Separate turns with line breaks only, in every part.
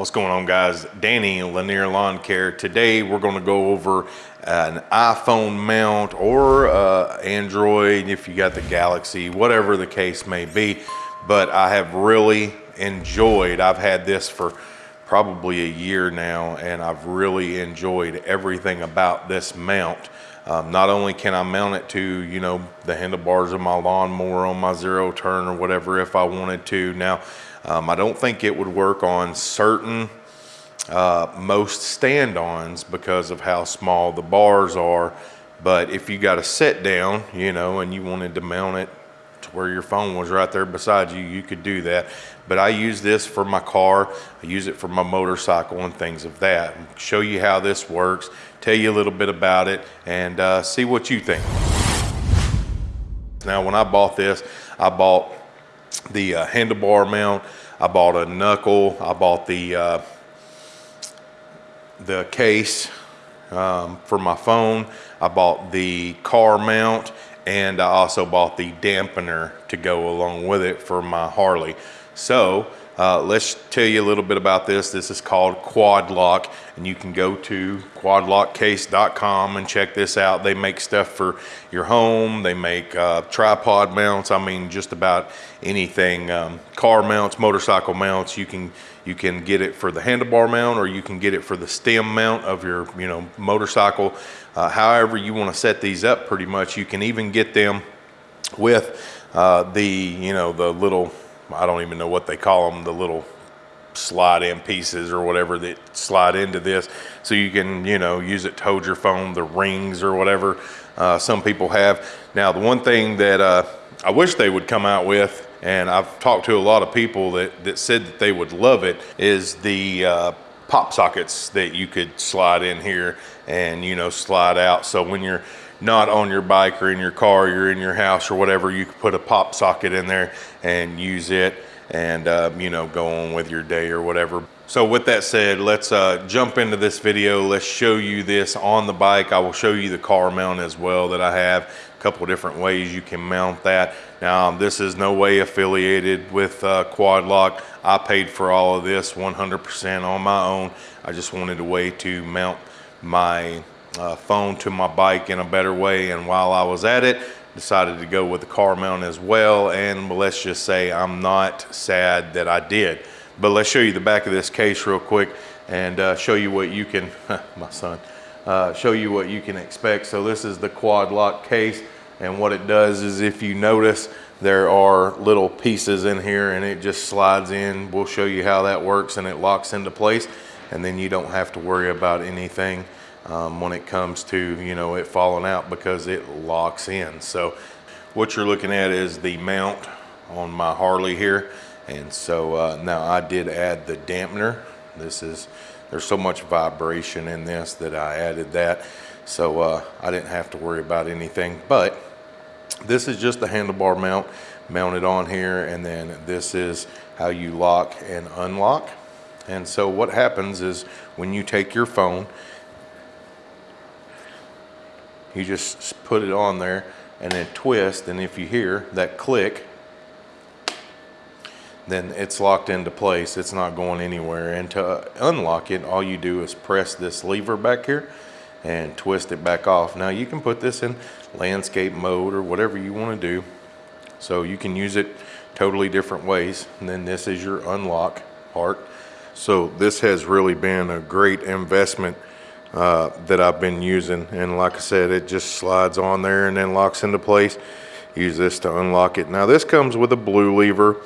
What's going on guys? Danny Lanier Lawn Care. Today we're going to go over an iPhone mount or uh, Android if you got the Galaxy, whatever the case may be. But I have really enjoyed, I've had this for probably a year now and I've really enjoyed everything about this mount. Um, not only can I mount it to, you know, the handlebars of my lawnmower on my zero turn or whatever if I wanted to. Now, um, I don't think it would work on certain, uh, most stand-ons because of how small the bars are. But if you got a sit down, you know, and you wanted to mount it to where your phone was right there beside you, you could do that. But I use this for my car, I use it for my motorcycle and things of that. Show you how this works, tell you a little bit about it, and uh, see what you think. Now, when I bought this, I bought the uh, handlebar mount. I bought a knuckle. I bought the uh, the case um, for my phone. I bought the car mount and I also bought the dampener to go along with it for my Harley. So uh, let's tell you a little bit about this. This is called Quad Lock, and you can go to quadlockcase.com and check this out. They make stuff for your home. They make uh, tripod mounts. I mean, just about anything. Um, car mounts, motorcycle mounts. You can you can get it for the handlebar mount, or you can get it for the stem mount of your you know motorcycle. Uh, however you want to set these up, pretty much. You can even get them with uh, the you know the little I don't even know what they call them, the little slide in pieces or whatever that slide into this. So you can, you know, use it to hold your phone, the rings or whatever uh, some people have. Now, the one thing that uh, I wish they would come out with, and I've talked to a lot of people that, that said that they would love it, is the uh, pop sockets that you could slide in here and, you know, slide out. So when you're not on your bike or in your car, you're in your house or whatever, you could put a pop socket in there and use it and uh, you know go on with your day or whatever. So with that said, let's uh, jump into this video. Let's show you this on the bike. I will show you the car mount as well that I have. A couple different ways you can mount that. Now this is no way affiliated with uh, Quad Lock. I paid for all of this 100% on my own. I just wanted a way to mount my uh, phone to my bike in a better way. And while I was at it, decided to go with the car mount as well. And let's just say I'm not sad that I did. But let's show you the back of this case real quick and uh, show you what you can, my son, uh, show you what you can expect. So this is the quad lock case. And what it does is if you notice, there are little pieces in here and it just slides in. We'll show you how that works and it locks into place. And then you don't have to worry about anything um, when it comes to, you know, it falling out because it locks in. So what you're looking at is the mount on my Harley here. And so uh, now I did add the dampener. This is, there's so much vibration in this that I added that. So uh, I didn't have to worry about anything, but this is just the handlebar mount mounted on here. And then this is how you lock and unlock. And so what happens is when you take your phone you just put it on there and then twist and if you hear that click then it's locked into place. It's not going anywhere. And to unlock it all you do is press this lever back here and twist it back off. Now you can put this in landscape mode or whatever you want to do. So you can use it totally different ways. And then this is your unlock part. So this has really been a great investment uh, that I've been using. And like I said, it just slides on there and then locks into place. Use this to unlock it. Now this comes with a blue lever,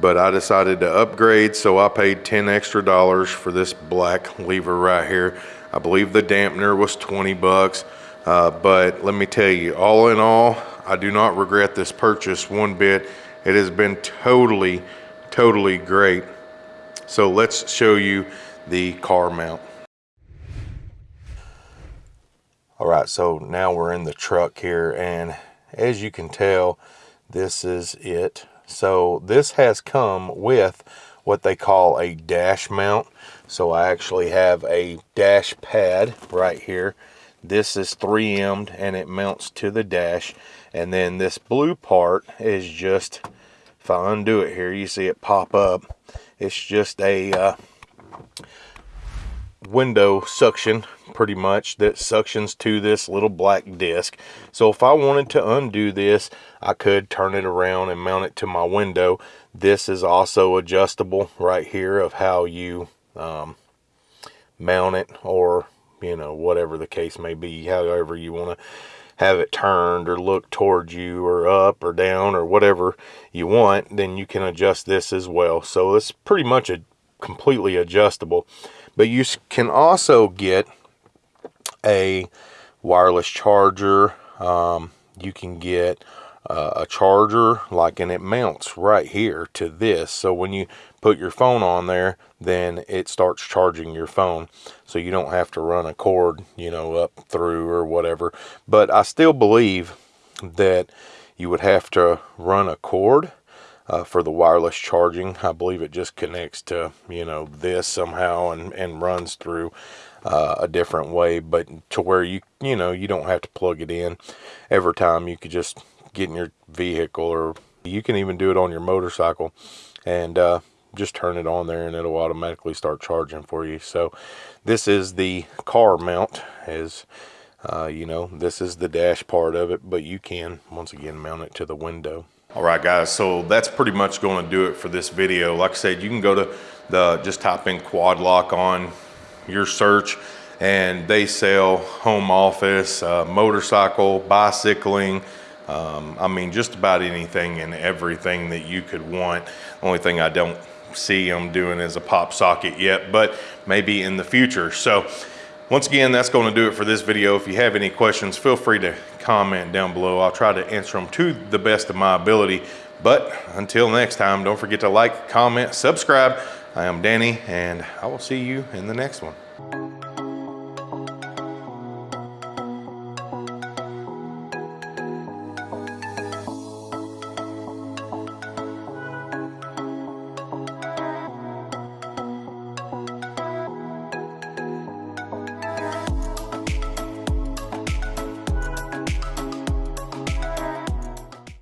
but I decided to upgrade. So I paid 10 extra dollars for this black lever right here. I believe the dampener was 20 bucks. Uh, but let me tell you, all in all, I do not regret this purchase one bit. It has been totally, totally great. So let's show you the car mount. All right, so now we're in the truck here and as you can tell, this is it. So this has come with what they call a dash mount. So I actually have a dash pad right here. This is 3M'd and it mounts to the dash. And then this blue part is just, if I undo it here, you see it pop up. It's just a uh, window suction pretty much that suctions to this little black disc. So if I wanted to undo this I could turn it around and mount it to my window. This is also adjustable right here of how you um, mount it or you know whatever the case may be however you want to have it turned or look towards you or up or down or whatever you want then you can adjust this as well. So it's pretty much a completely adjustable but you can also get a wireless charger um, you can get uh, a charger like and it mounts right here to this. So when you put your phone on there then it starts charging your phone. So you don't have to run a cord you know up through or whatever. But I still believe that you would have to run a cord uh, for the wireless charging. I believe it just connects to, you know, this somehow and, and runs through uh, a different way, but to where you, you know, you don't have to plug it in every time. You could just get in your vehicle or you can even do it on your motorcycle and uh, just turn it on there and it'll automatically start charging for you. So this is the car mount as uh, you know, this is the dash part of it, but you can once again mount it to the window. All right, guys, so that's pretty much going to do it for this video. Like I said, you can go to the, just type in quad lock on your search and they sell home office, uh, motorcycle, bicycling, um, I mean, just about anything and everything that you could want. Only thing I don't see them doing is a pop socket yet, but maybe in the future. So once again, that's going to do it for this video. If you have any questions, feel free to comment down below. I'll try to answer them to the best of my ability. But until next time, don't forget to like, comment, subscribe. I am Danny, and I will see you in the next one.